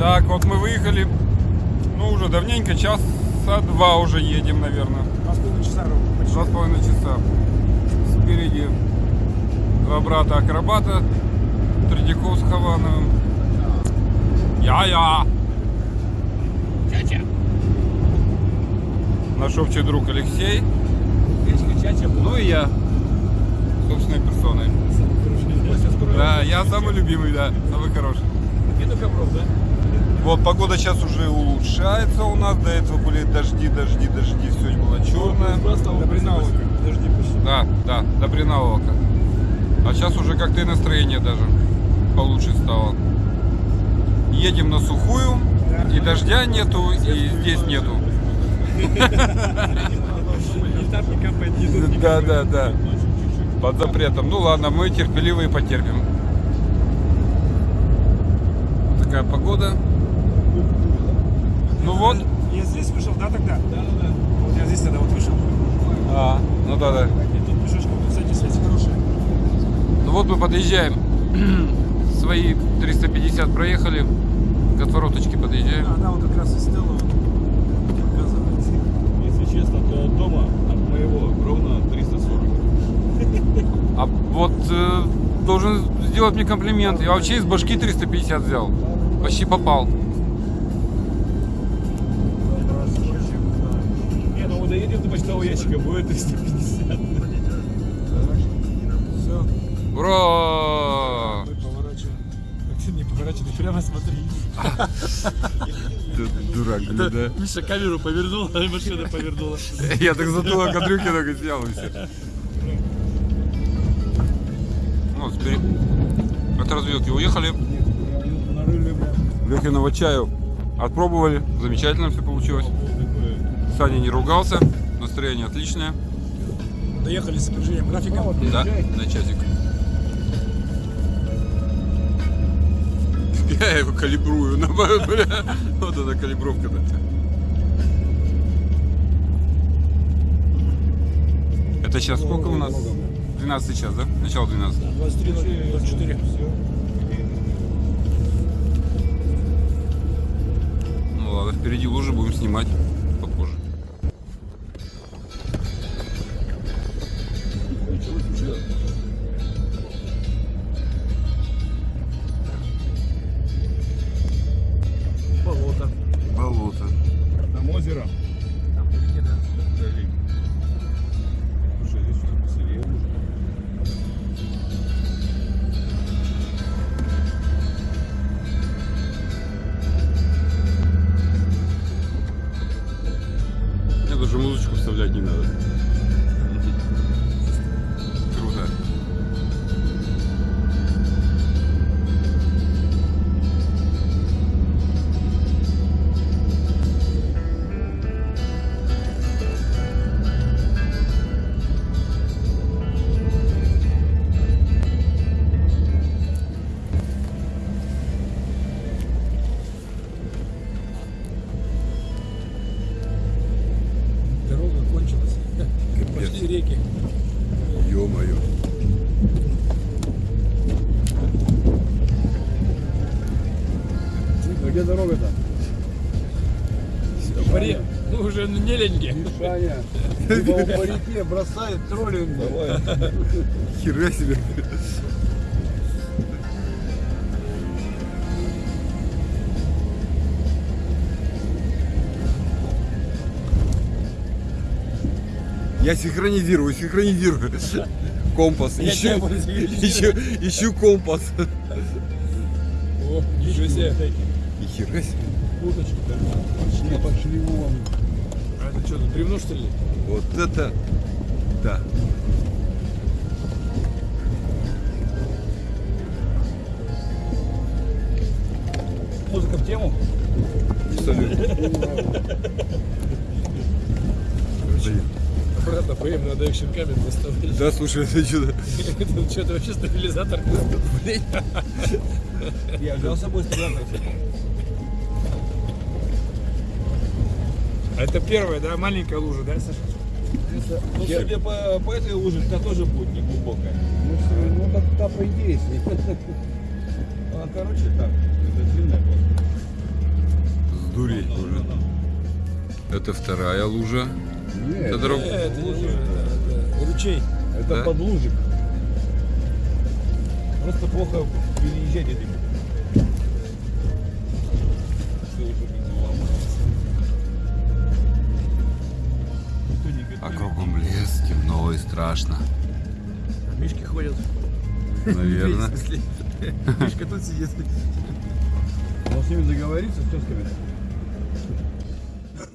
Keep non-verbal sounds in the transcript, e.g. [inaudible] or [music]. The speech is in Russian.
Так, вот мы выехали. Ну, уже давненько, часа два уже едем, наверное. Два с половиной часа ровно. почти. Два с половиной часа. Спереди два брата акробата. Тредяков с Хавановым. Я-я. Чача. Наш общий друг Алексей. Печка чача Ну и я. Собственной персоной. Да, я самый любимый, да. Самый хороший. Вот погода сейчас уже улучшается у нас. До этого были дожди, дожди, дожди. Все было черное. До почти. Да, да, до Бринаука. А сейчас уже как-то и настроение даже получше стало. Едем на сухую, и дождя нету, и здесь нету. [laughs] Да, да, да. Под запретом. Ну ладно, мы терпеливые потерпим. Вот такая погода. Здесь вышел, да, тогда? Да, да, да. Вот я здесь тогда вот вышел. А, ну да, да. И тут пешочком, кстати, связь хорошая. Ну вот мы подъезжаем. [clears throat] Свои 350 проехали. К отвороточке подъезжаем. Она вот как раз и стела. Если честно, то от дома, от моего, ровно 340. А вот э, должен сделать мне комплимент. Я вообще из башки 350 взял. Почти попал. Доедем до почтового ящика, будет [laughs] 350. Все, Ура! не поворачивай, ты прямо смотри. Дурак, да? Миша камеру повернул, а машина повернула. Я так затылок от брюки только снял и все. Ну, теперь от развилки уехали. Лехиного чаю отпробовали. Замечательно все получилось. Саня не ругался. Настроение отличное. Доехали с опережением графика. Да, на часик. Я его калибрую. на- бля, Вот эта калибровка-то. Это сейчас сколько у нас? 12 час, да? Начало 12. 23.04. Ну ладно, впереди лужи будем снимать Ё-моё. А где дорога-то? По ре- Мы уже не либо он по реке бросает троллинг. Давай. Хера себе. Я синхронизирую, синхронизирую. Компас. Ищу, ищу, ищу компас. О, ничего себе. И хера себе. Пошли вон. А это что, тут бревно что ли? Вот это да. Музыка в тему? Абсолютно. [laughs] Блин. Обратно поем, надо экшен камеру выставлять. Да, слушай, это что-то... Это что-то вообще стабилизатор. Блин. Я взял с собой стабилизатор. А это первая, да, маленькая лужа, да, Саша? Ну, себе по, по этой луже, та тоже будет не глубокая. Ну, ну так, так по идее, если. А, короче, так, это длинная просто. Это вторая лужа. Нет, Это дорог- Это не лужа, это- это ручей. это Да? подлужик. Просто плохо переезжать этим. А кругом лес, темно и страшно. Мишки ходят. Наверное. [laughs] Мишка тут сидит. Он с ними договорится, с тесками.